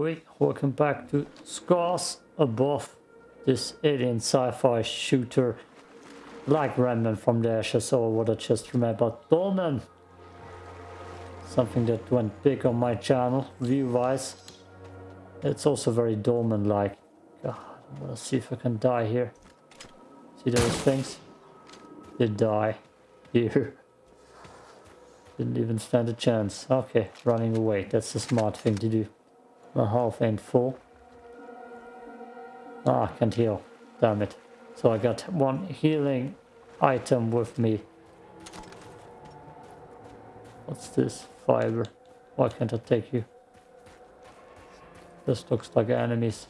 Oi, welcome back to Scars Above, this alien sci-fi shooter like Remnant from the Ashes or what I just remembered. Dolmen! Something that went big on my channel, view-wise. It's also very Dolmen-like. God, I wanna see if I can die here. See those things? They die here. Didn't even stand a chance. Okay, running away. That's the smart thing to do. My health ain't full. Ah, I can't heal. Damn it. So I got one healing item with me. What's this? Fiber. Why can't I take you? This looks like enemies.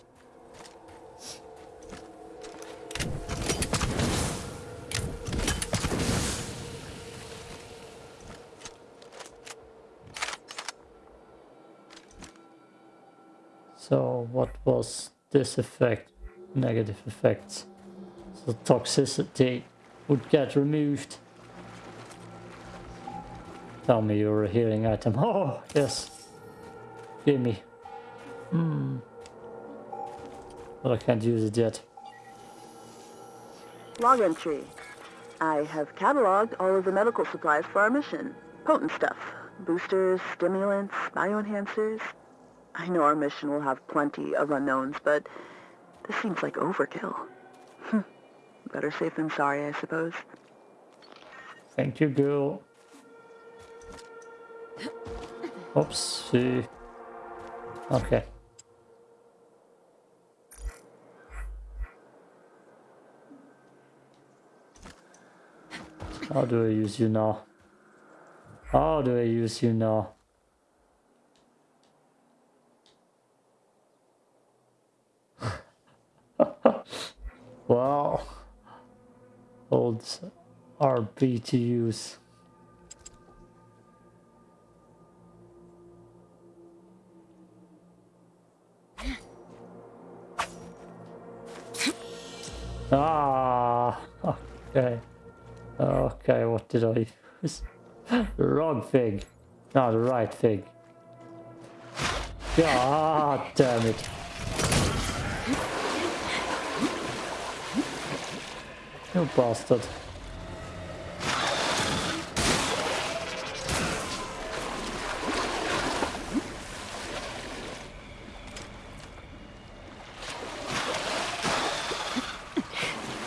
So what was this effect? Negative effects. So toxicity would get removed. Tell me you're a healing item. Oh, yes. Give me. Hmm. But I can't use it yet. Log entry. I have cataloged all of the medical supplies for our mission. Potent stuff. Boosters, stimulants, bioenhancers. I know our mission will have plenty of unknowns, but this seems like overkill. Hmm. Better safe than sorry, I suppose. Thank you, girl. Oops. Okay. How do I use you now? How do I use you now? well, old RB to use. Ah, okay. Okay, what did I use? wrong thing. No, the right thing. God damn it. You bastard.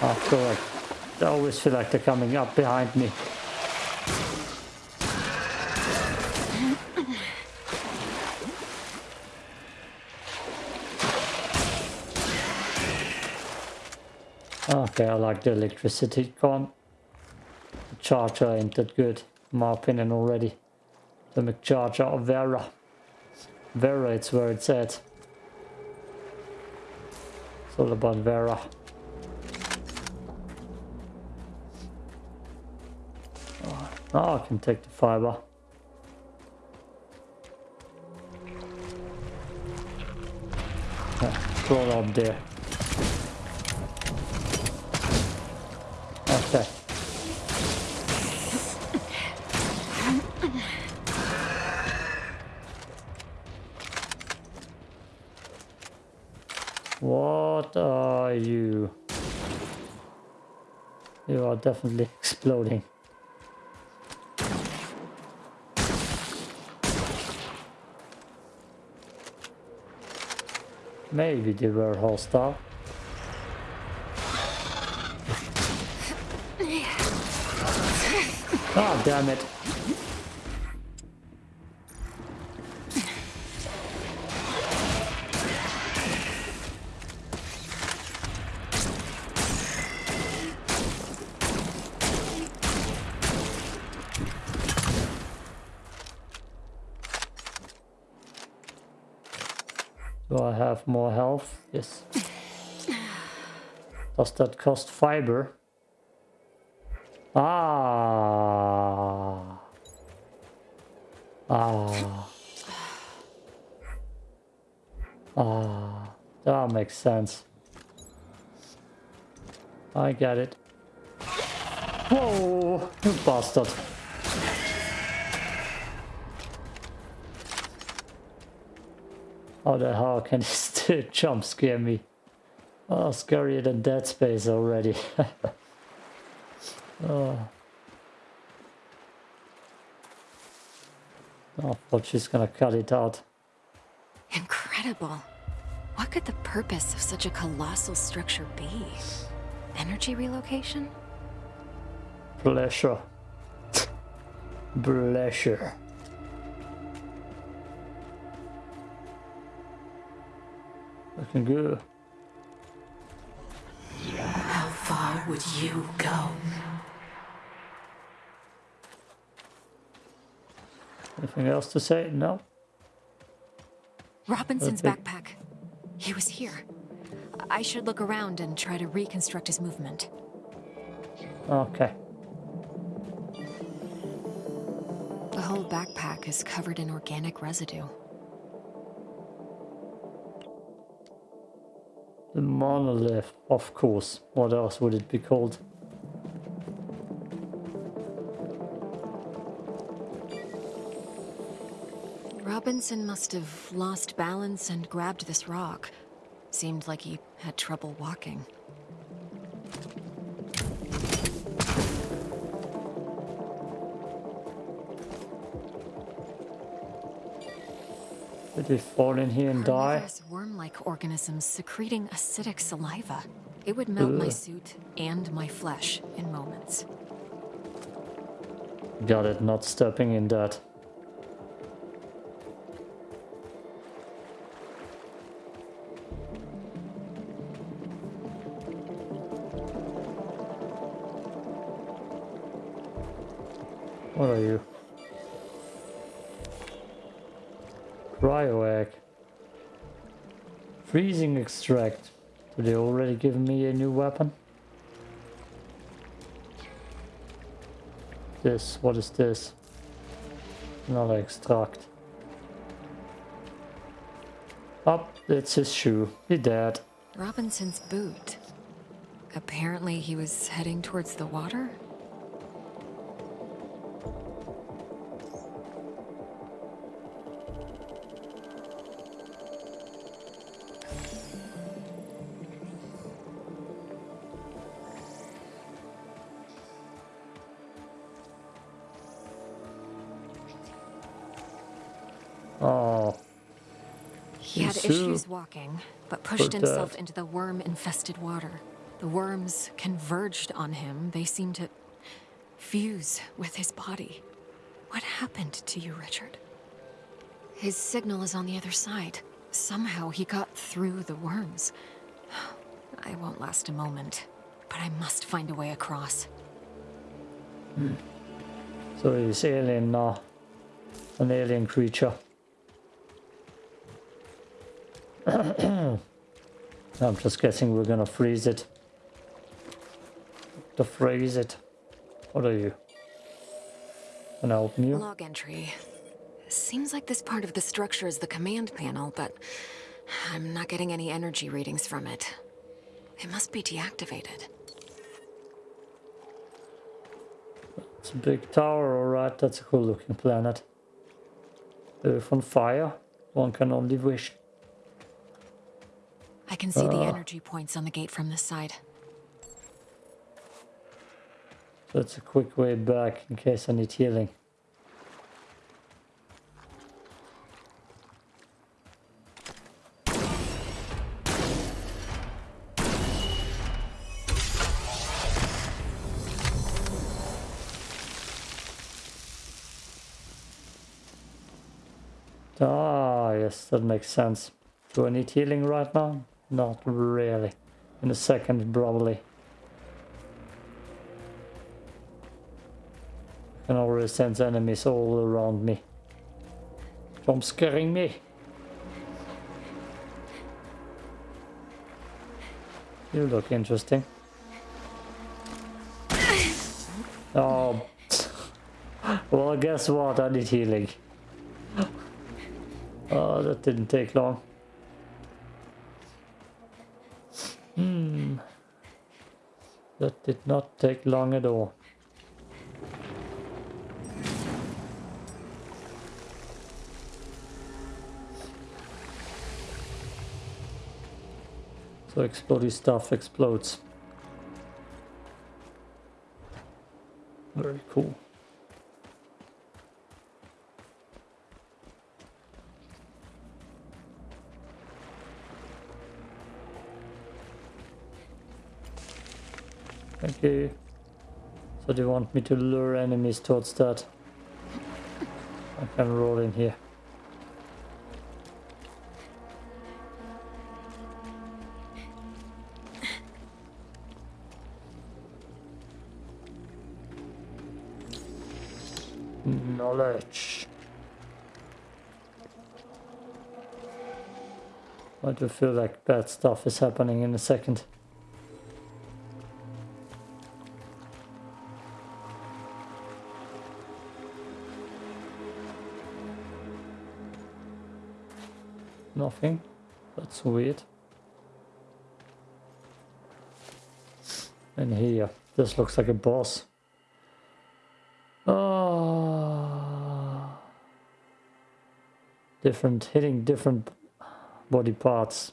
Oh god. I always feel like they're coming up behind me. Okay, I like the electricity gone. The charger ain't that good, in my opinion already. The McCharger of Vera. Vera, it's where it's at. It's all about Vera. Oh, I can take the fiber. Yeah, up there. Okay. What are you? You are definitely exploding. Maybe they were hostile. Oh, ah, damn it. Do I have more health? Yes. Does that cost fiber? Ah. Ah. Ah. That makes sense. I get it. Whoa! You bastard. How the hell can he jump scare me? Oh, scarier than Dead Space already. oh. Oh, but she's gonna cut it out. Incredible. What could the purpose of such a colossal structure be? Energy relocation? Pleasure. Pleasure. Looking good. How far would you go? Anything else to say? No. Robinson's backpack. He was here. I should look around and try to reconstruct his movement. Okay. The whole backpack is covered in organic residue. The monolith, of course. What else would it be called? Robinson must have lost balance and grabbed this rock. Seemed like he had trouble walking. Did he fall in here and die? Worm-like organisms secreting acidic saliva. It would melt my suit and my flesh in moments. Got it, not stepping in that. What are you? Freezing extract. Did they already give me a new weapon? This, what is this? Another extract. Up, it's his shoe. He dead. Robinson's boot. Apparently he was heading towards the water? Walking, but pushed Poor himself dad. into the worm-infested water. The worms converged on him. They seemed to fuse with his body. What happened to you, Richard? His signal is on the other side. Somehow he got through the worms. I won't last a moment, but I must find a way across. Hmm. so he's alien now. An alien creature. I'm just guessing we're gonna freeze it. To freeze it. What are you? Can I open you? Log entry. Seems like this part of the structure is the command panel, but I'm not getting any energy readings from it. It must be deactivated. It's a big tower, alright, that's a cool looking planet. Earth on fire, one can only wish. I can see the Ah. energy points on the gate from this side. That's a quick way back in case I need healing. Ah, yes, that makes sense. Do I need healing right now? Not really. In a second, probably. I can already sense enemies all around me. Jump scaring me. You look interesting. Oh. well, guess what? I need healing. Oh, that didn't take long. That did not take long at all. So explodey stuff explodes. Very cool. Okay. So they want me to lure enemies towards that. I can roll in here. Knowledge. I do feel like bad stuff is happening in a second. That's weird. And here, this looks like a boss. Oh. Different, hitting different body parts.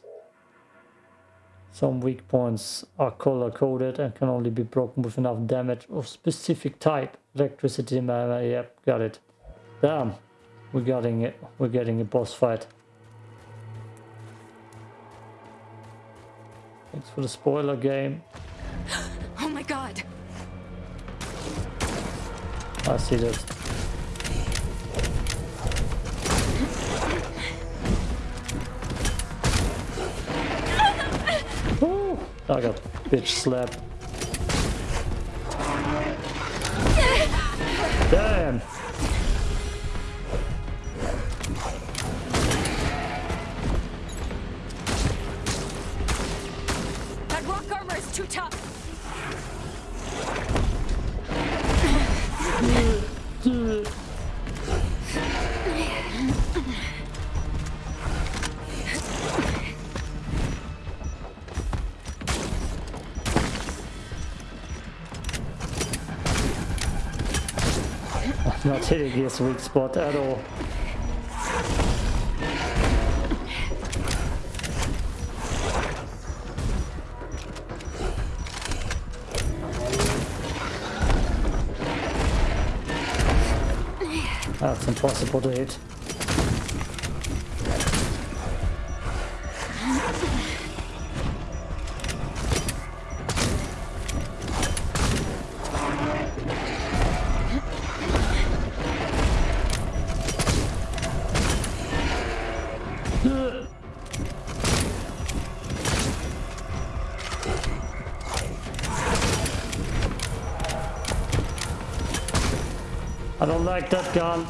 Some weak points are color coded and can only be broken with enough damage of specific type. Electricity, mana, yep, got it. Damn, we're getting it. We're getting a boss fight. Thanks for the spoiler game. Oh my god! I see this. Ooh, I got bitch slap. Not hitting his weak spot at all. That's impossible to hit. That gun.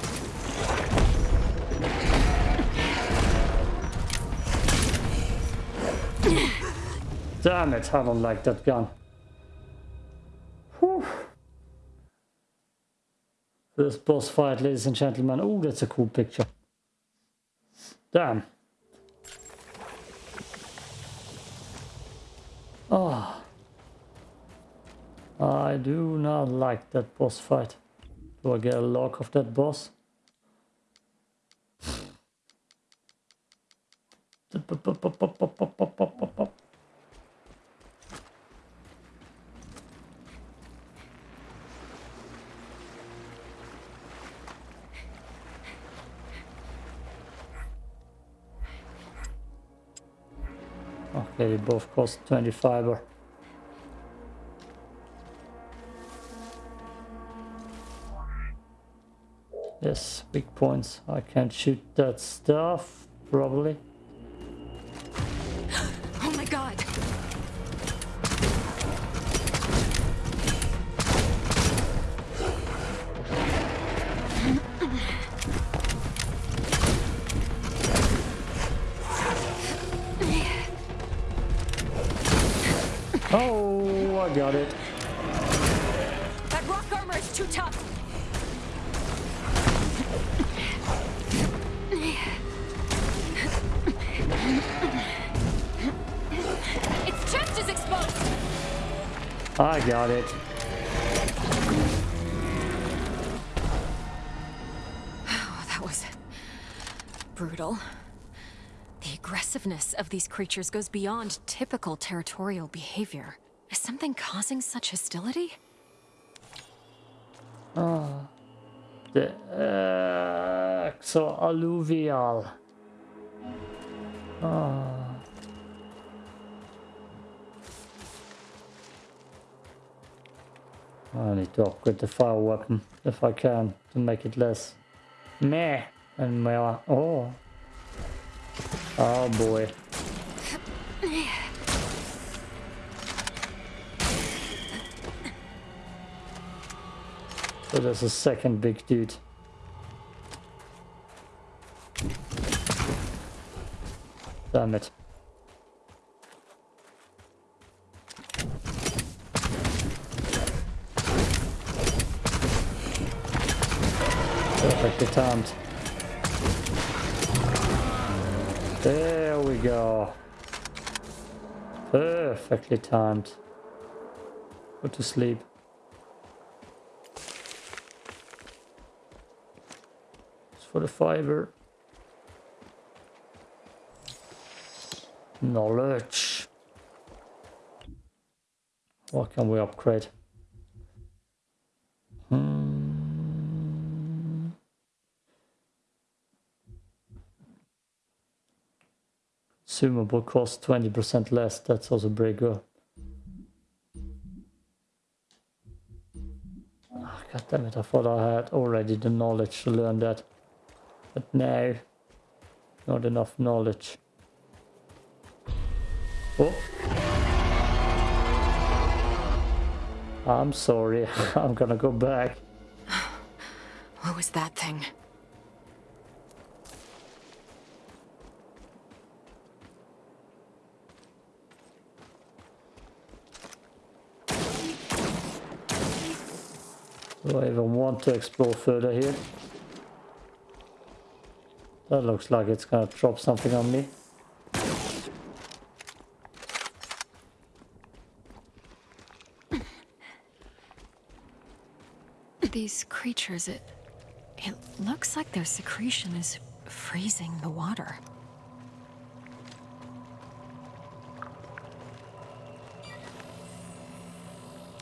Damn it, I don't like that gun. Whew. This boss fight, ladies and gentlemen. Oh, that's a cool picture. Damn. Oh. I do not like that boss fight. Do I get a lock of that boss? Okay, both cost 20 fiber. Yes, weak points. I can't shoot that stuff, probably. Oh my god! Oh, I got it. I got it. Oh, that was brutal. The aggressiveness of these creatures goes beyond typical territorial behavior. Is something causing such hostility? Ah. The exo-alluvial. Ah. I need to upgrade the fire weapon if I can to make it less meh and more. Oh. Oh boy. So there's a second big dude. Damn it. Perfectly timed. There we go. Perfectly timed. Go to sleep. It's for the fiber. Knowledge. What can we upgrade? Consumable cost 20% less. That's also pretty good. Oh, God damn it, I thought I had already the knowledge to learn that. But no, not enough knowledge. Oh. I'm sorry, I'm gonna go back. What was that thing? Do I even want to explore further here? That looks like it's gonna drop something on me. These creatures, it... It looks like their secretion is freezing the water.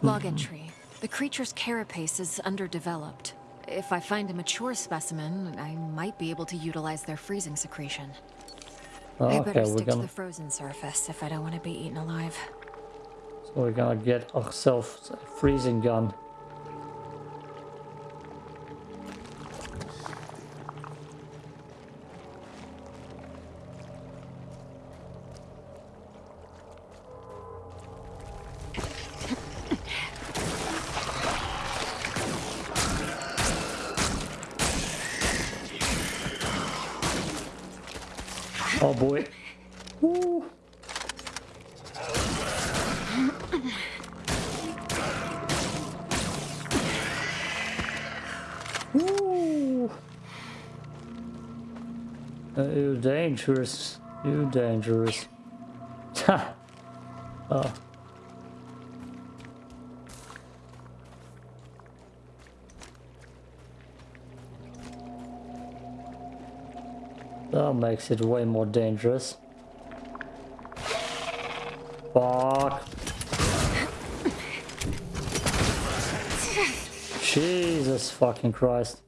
Log mm-hmm. entry. The creature's carapace is underdeveloped. If I find a mature specimen, I might be able to utilize their freezing secretion. I oh, Okay, better we're stick to gonna the frozen surface if I don't want to be eaten alive. so we're gonna get ourselves a freezing gun. Uh, you dangerous. You're dangerous. Ha. oh. That makes it way more dangerous. Fuck. Jesus fucking Christ.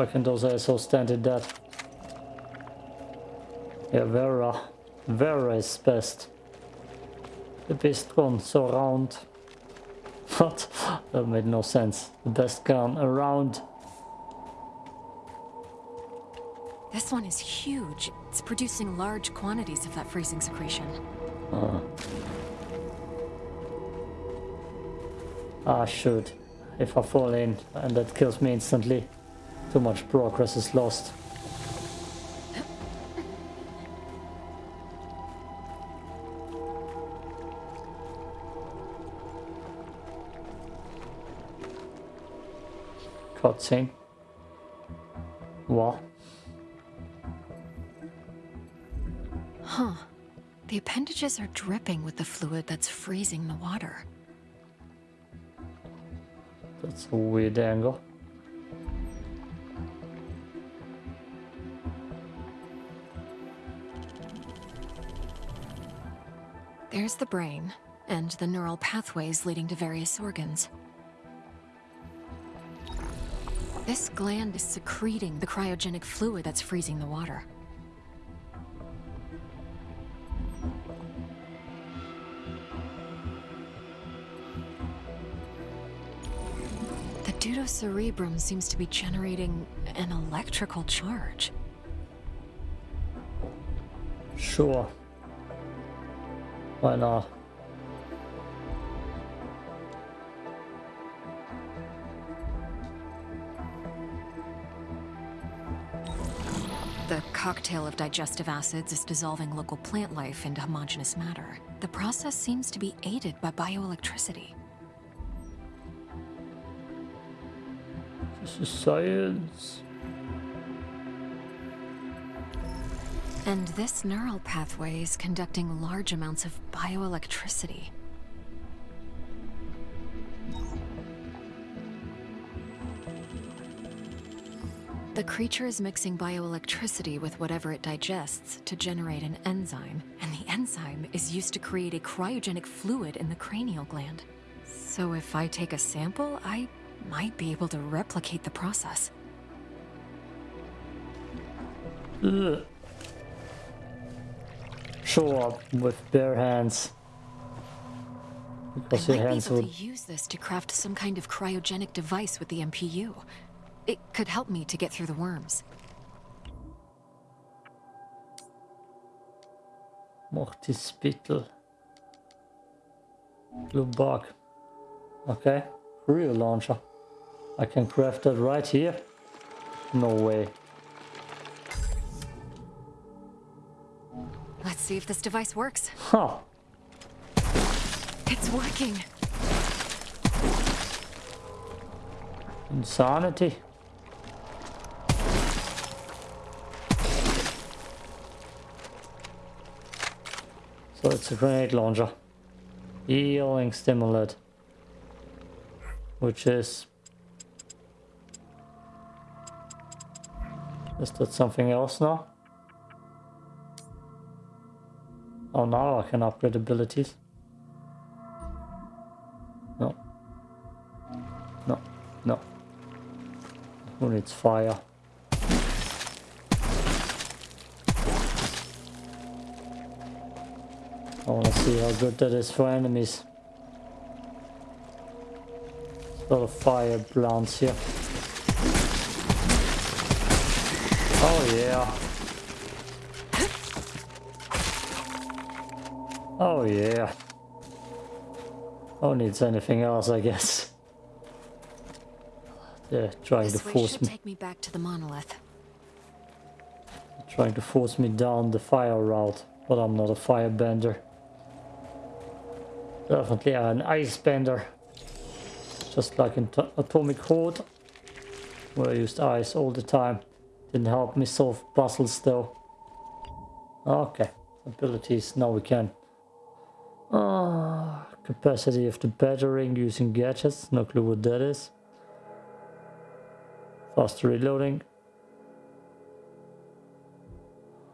Why can those assholes stand in that? Yeah, Vera. Vera is best. The best gun so round. What? That made no sense. The best gun around. This one is huge. It's producing large quantities of that freezing secretion. Ah, shoot. If I fall in and that kills me instantly, too much progress is lost. Cutscene. What? Huh. The appendages are dripping with the fluid that's freezing the water. That's a weird angle. There's the brain, and the neural pathways leading to various organs. This gland is secreting the cryogenic fluid that's freezing the water. The deuterocerebrum seems to be generating an electrical charge. Sure. Why not? Uh, the cocktail of digestive acids is dissolving local plant life into homogeneous matter. The process seems to be aided by bioelectricity. This is science. And this neural pathway is conducting large amounts of bioelectricity. The creature is mixing bioelectricity with whatever it digests to generate an enzyme, and the enzyme is used to create a cryogenic fluid in the cranial gland. So if I take a sample, I might be able to replicate the process. Ugh. Sure, with bare hands. Because I your might be able would... to use this to craft some kind of cryogenic device with the MPU. It could help me to get through the worms. Mortispittel. Blue bug. Okay. Real launcher. I can craft that right here? No way. Let's see if this device works. Huh. It's working. Insanity. So it's a grenade launcher. Healing stimulant. Which is... Is that something else now? Oh, now I can upgrade abilities. No. No. No. Who needs fire? I want to see how good that is for enemies. A lot of fire plants here. Oh yeah. Oh yeah. Oh needs anything else I guess. They're trying This to force me take me back to the monolith. trying to force me down the fire route, but I'm not a firebender. Definitely an ice bender. Just like in Atomic Heart, where I used ice all the time. Didn't help me solve puzzles though. Okay, abilities, now we can. Ah, capacity of the battering using gadgets, no clue what that is. Faster reloading.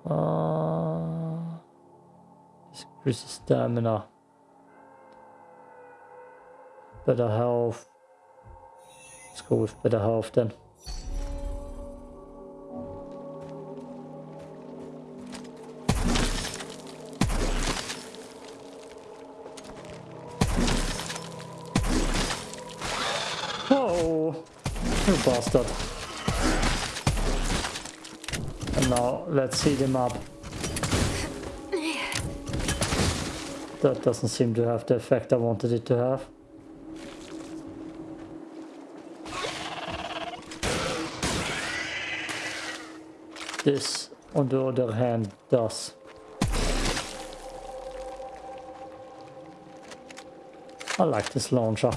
Uh, increases stamina. Better health. Let's go with better health then. Bastard. And now let's heat him up. That doesn't seem to have the effect I wanted it to have. This, on the other hand, does. I like this launcher.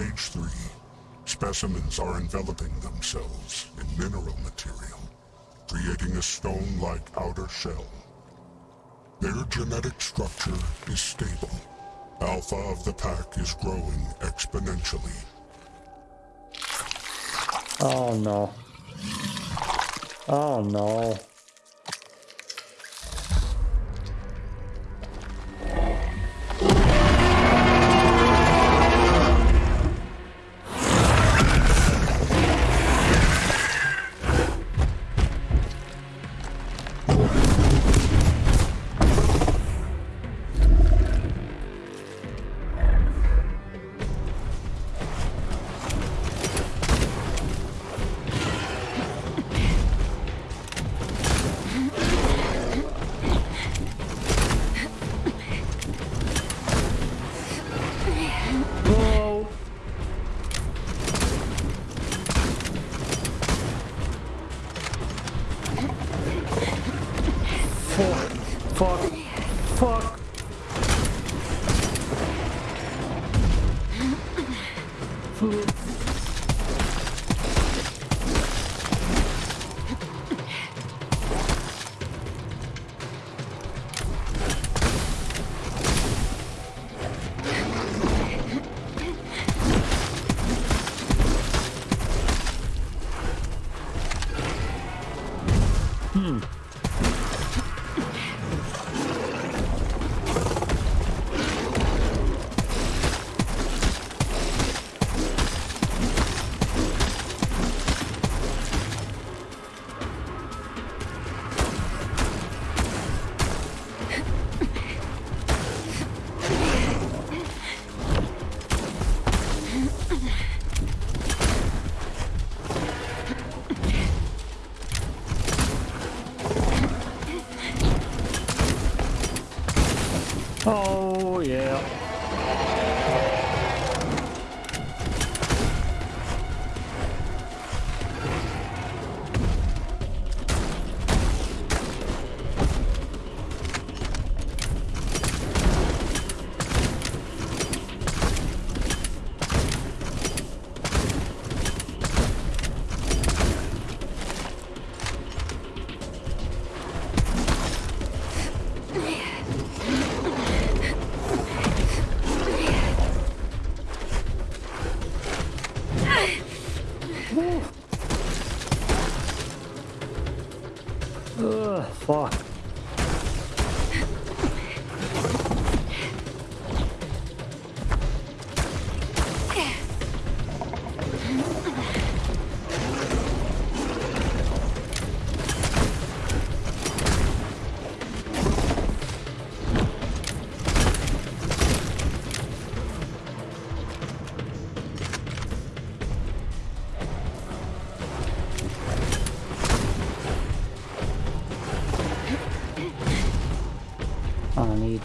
Stage 3. Specimens are enveloping themselves in mineral material, creating a stone-like outer shell. Their genetic structure is stable. Alpha of the pack is growing exponentially. Oh no. Oh no.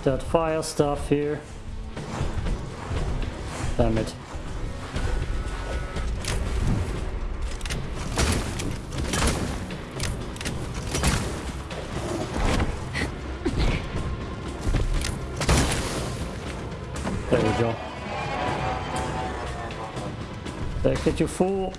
That fire stuff here. Damn it. There we go. Take it, you fool.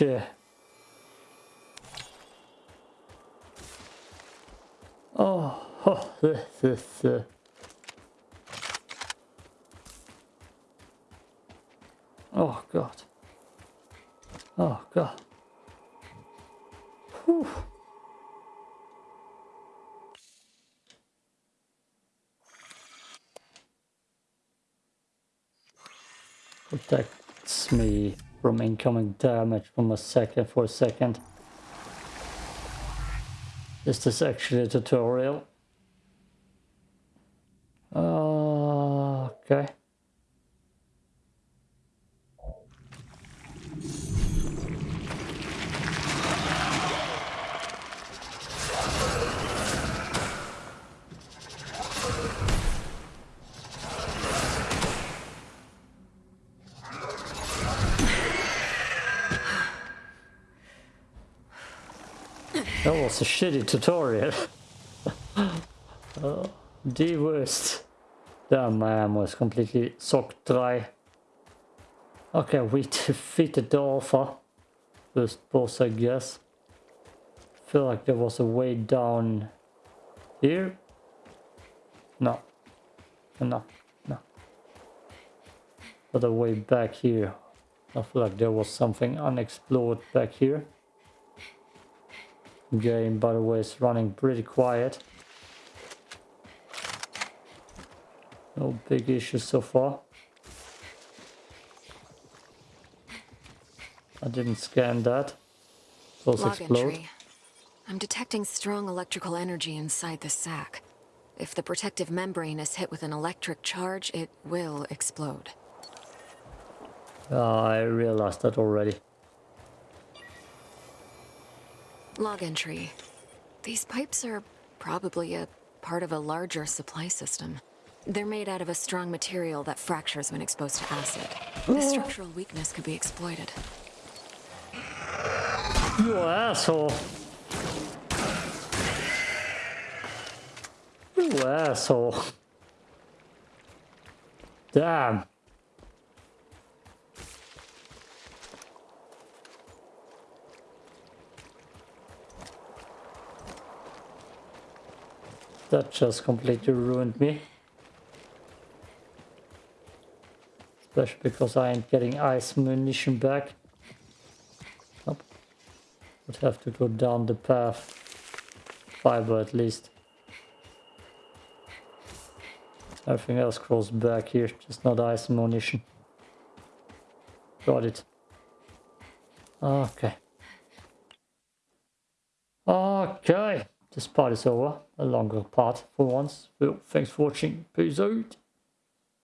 Shit. Oh, oh this is. Uh... Oh god. Oh god. Whew. Protects me from incoming damage from a second for a second. Is this actually a tutorial? Uh, okay. Tutorial. uh, the worst. Damn, my arm was completely soaked dry. Okay, we defeated the Alpha. First boss, I guess. feel like there was a way down here. No. No. No. But a way back here. I feel like there was something unexplored back here. Game, by the way, is running pretty quiet. No big issues so far. I didn't scan that. Those Log explode. entry. I'm detecting strong electrical energy inside the sac. If the protective membrane is hit with an electric charge, it will explode. Ah, I realized that already. Log entry. These pipes are probably a part of a larger supply system. They're made out of a strong material that fractures when exposed to acid. The mm. structural weakness could be exploited. You asshole. You asshole. Damn. That just completely ruined me. Especially because I ain't getting ice munition back. Nope. Would have to go down the path. Fiber at least. Everything else crawls back here, just not ice ammunition. Got it. Okay. Okay. This part is over. A longer part for once. Well, thanks for watching. Peace out.